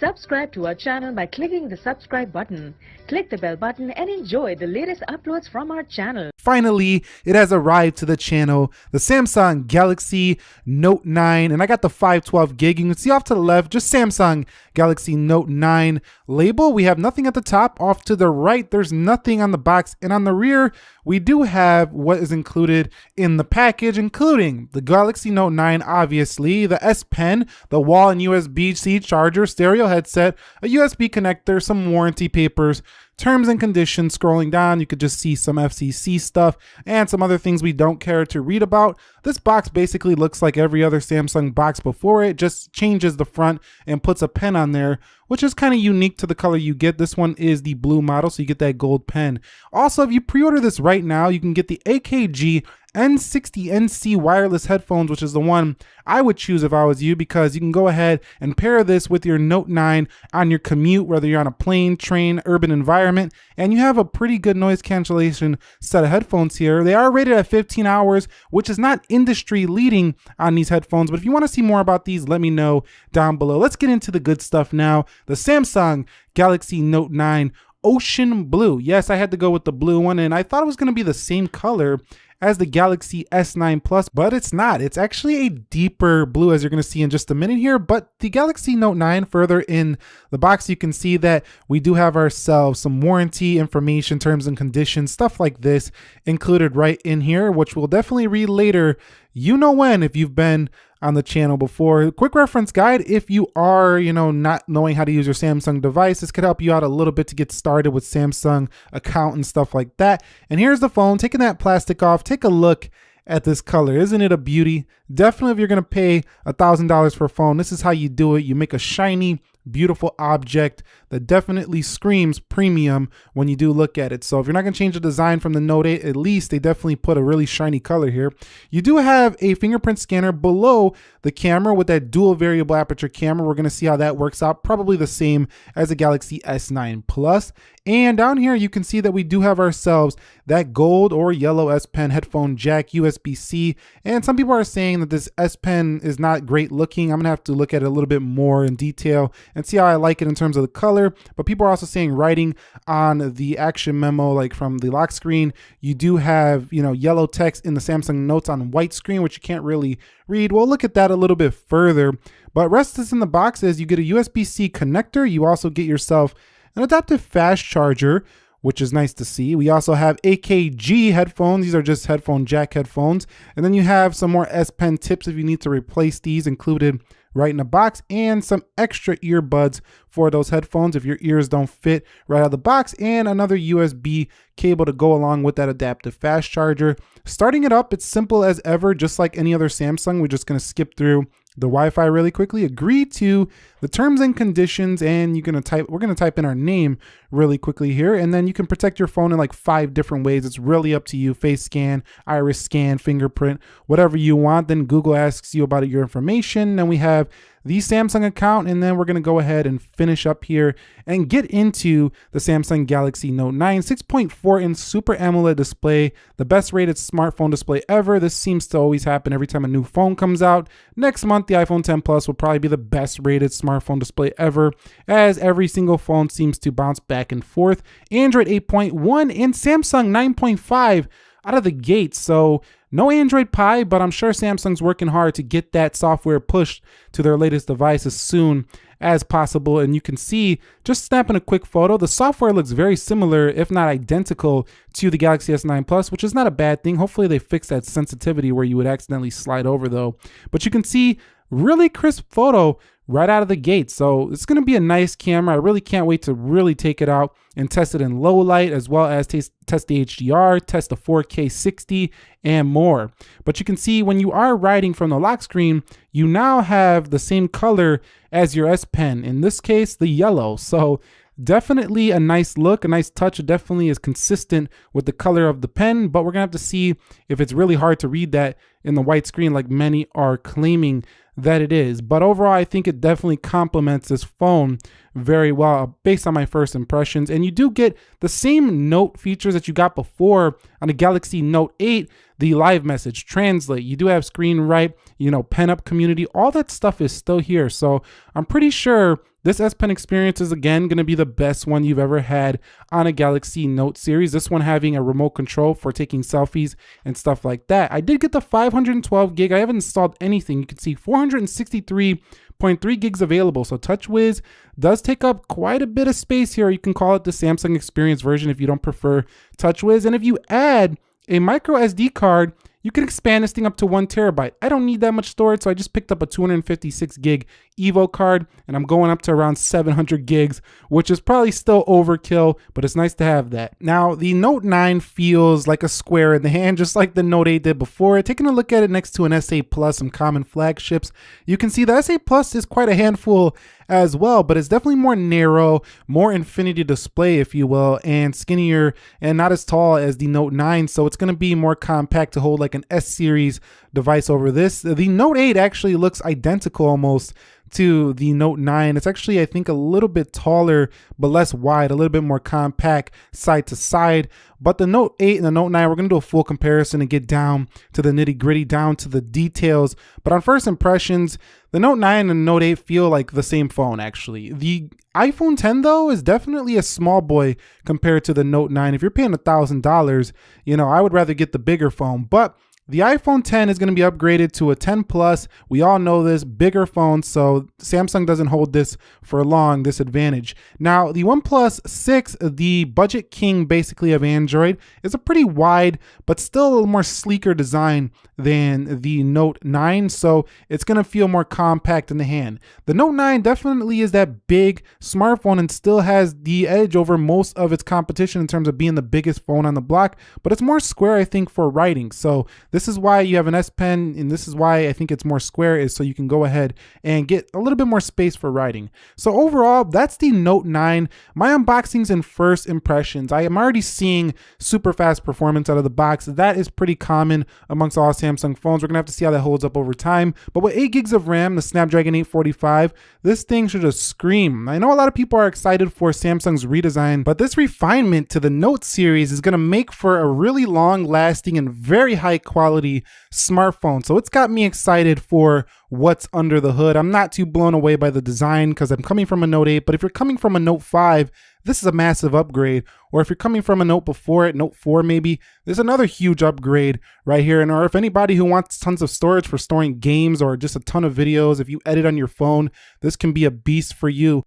Subscribe to our channel by clicking the subscribe button. Click the bell button and enjoy the latest uploads from our channel. Finally, it has arrived to the channel, the Samsung Galaxy Note 9, and I got the 512 gig. You can see off to the left, just Samsung Galaxy Note 9 label. We have nothing at the top. Off to the right, there's nothing on the box, and on the rear, we do have what is included in the package, including the Galaxy Note 9, obviously, the S Pen, the wall and USB-C charger, stereo headset, a USB connector, some warranty papers, terms and conditions. Scrolling down, you could just see some FCC stuff and some other things we don't care to read about. This box basically looks like every other Samsung box before it, just changes the front and puts a pen on there, which is kind of unique to the color you get. This one is the blue model, so you get that gold pen. Also, if you pre-order this right now, you can get the AKG N60NC wireless headphones, which is the one I would choose if I was you because you can go ahead and pair this with your Note 9 on your commute, whether you're on a plane, train, urban environment, and you have a pretty good noise cancellation set of headphones here. They are rated at 15 hours, which is not industry leading on these headphones, but if you want to see more about these, let me know down below. Let's get into the good stuff now. The Samsung Galaxy Note 9 Ocean Blue. Yes, I had to go with the blue one, and I thought it was going to be the same color as the Galaxy S9 Plus, but it's not. It's actually a deeper blue as you're gonna see in just a minute here, but the Galaxy Note 9 further in the box, you can see that we do have ourselves some warranty information, terms and conditions, stuff like this included right in here, which we'll definitely read later. You know when if you've been on the channel before. Quick reference guide if you are, you know, not knowing how to use your Samsung device. This could help you out a little bit to get started with Samsung account and stuff like that. And here's the phone, taking that plastic off, take a look at this color. Isn't it a beauty? Definitely if you're gonna pay a $1,000 for a phone, this is how you do it. You make a shiny, beautiful object that definitely screams premium when you do look at it. So if you're not gonna change the design from the Note 8, at least they definitely put a really shiny color here. You do have a fingerprint scanner below the camera with that dual variable aperture camera. We're gonna see how that works out. Probably the same as the Galaxy S9 Plus. And down here, you can see that we do have ourselves that gold or yellow S Pen headphone jack USB-C. And some people are saying that this S Pen is not great looking. I'm gonna have to look at it a little bit more in detail and see how I like it in terms of the color. But people are also saying writing on the action memo, like from the lock screen, you do have, you know, yellow text in the Samsung Notes on white screen, which you can't really read. We'll look at that a little bit further. But rest is in the box is you get a USB-C connector. You also get yourself an adaptive fast charger, which is nice to see. We also have AKG headphones. These are just headphone jack headphones. And then you have some more S Pen tips if you need to replace these included right in the box and some extra earbuds for those headphones if your ears don't fit right out of the box and another USB cable to go along with that adaptive fast charger. Starting it up, it's simple as ever, just like any other Samsung. We're just gonna skip through the Wi-Fi really quickly, agree to the terms and conditions, and you're gonna type, we're gonna type in our name really quickly here, and then you can protect your phone in like five different ways. It's really up to you, face scan, iris scan, fingerprint, whatever you want. Then Google asks you about your information, and we have the Samsung account, and then we're gonna go ahead and finish up here and get into the Samsung Galaxy Note 9 6.4 inch Super AMOLED display, the best rated smartphone display ever. This seems to always happen every time a new phone comes out. Next month, the iPhone 10 Plus will probably be the best rated smartphone display ever, as every single phone seems to bounce back and forth. Android 8.1 and Samsung 9.5 out of the gate. So no Android Pie, but I'm sure Samsung's working hard to get that software pushed to their latest device as soon as possible. And you can see, just snapping a quick photo, the software looks very similar, if not identical, to the Galaxy S9 Plus, which is not a bad thing. Hopefully they fix that sensitivity where you would accidentally slide over though. But you can see really crisp photo right out of the gate. So it's going to be a nice camera. I really can't wait to really take it out and test it in low light as well as test, the HDR, test the 4K 60 and more. But you can see when you are writing from the lock screen, you now have the same color as your S Pen. In this case, the yellow. So definitely a nice look, a nice touch. It definitely is consistent with the color of the pen, but we're gonna have to see if it's really hard to read that in the white screen like many are claiming that it is. But overall, I think it definitely complements this phone very well uh, based on my first impressions. And you do get the same note features that you got before on the Galaxy Note 8, the live message, translate. You do have screen write, you know, PENUP community, all that stuff is still here. So I'm pretty sure this S Pen experience is again going to be the best one you've ever had on a Galaxy Note series. This one having a remote control for taking selfies and stuff like that. I did get the 512 gig. I haven't installed anything. You can see 463.3 gigs available. So TouchWiz does take up quite a bit of space here. You can call it the Samsung Experience version if you don't prefer TouchWiz. And if you add a micro SD card, you can expand this thing up to one terabyte. I don't need that much storage, so I just picked up a 256 gig Evo card, and I'm going up to around 700 gigs, which is probably still overkill, but it's nice to have that. Now, the Note 9 feels like a square in the hand, just like the Note 8 did before. Taking a look at it next to an S8 Plus, some common flagships, you can see the S8 Plus is quite a handful as well, but it's definitely more narrow, more infinity display, if you will, and skinnier and not as tall as the Note 9. So it's going to be more compact to hold like an S series device over this. The Note 8 actually looks identical almost to the Note 9. It's actually, I think, a little bit taller, but less wide, a little bit more compact side to side. But the Note 8 and the Note 9, we're going to do a full comparison and get down to the nitty gritty, down to the details. But on first impressions, the Note 9 and Note 8 feel like the same phone, actually. The iPhone 10, though, is definitely a small boy compared to the Note 9. If you're paying $1,000, you know, I would rather get the bigger phone. But the iPhone 10 is going to be upgraded to a 10 Plus. We all know this, bigger phone, so Samsung doesn't hold this for long, this advantage. Now, the OnePlus 6, the budget king basically of Android, is a pretty wide, but still a little more sleeker design than the Note 9, so it's going to feel more compact in the hand. The Note 9 definitely is that big smartphone and still has the edge over most of its competition in terms of being the biggest phone on the block, but it's more square, I think, for writing. So this is why you have an S Pen, and this is why I think it's more square, is so you can go ahead and get a little bit more space for writing. So overall, that's the Note 9. My unboxings and first impressions. I am already seeing super fast performance out of the box. That is pretty common amongst all Samsung phones. We're gonna have to see how that holds up over time. But with 8 gigs of RAM, the Snapdragon 845, this thing should just scream. I know a lot of people are excited for Samsung's redesign, but this refinement to the Note series is gonna make for a really long lasting and very high quality quality smartphone. So it's got me excited for what's under the hood. I'm not too blown away by the design because I'm coming from a Note 8, but if you're coming from a Note 5, this is a massive upgrade. Or if you're coming from a Note before it, Note 4 maybe, there's another huge upgrade right here. And or if anybody who wants tons of storage for storing games or just a ton of videos, if you edit on your phone, this can be a beast for you.